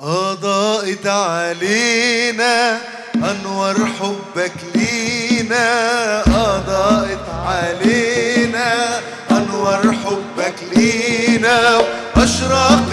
أضاءت علينا أنور حبك لينا. أضاءت علينا أنور حبك لينا. أشرق